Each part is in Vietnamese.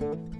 Música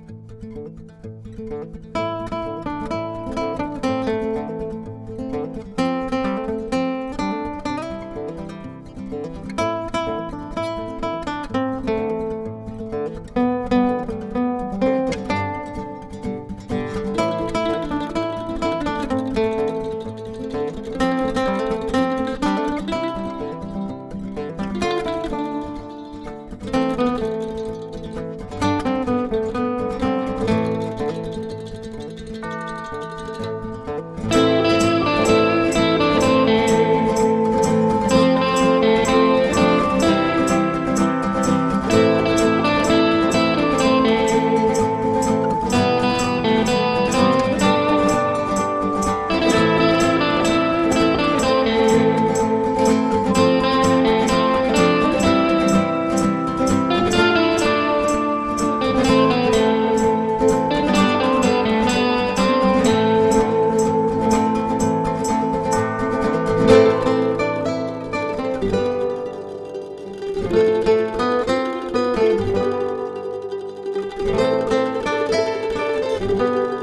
Thank you.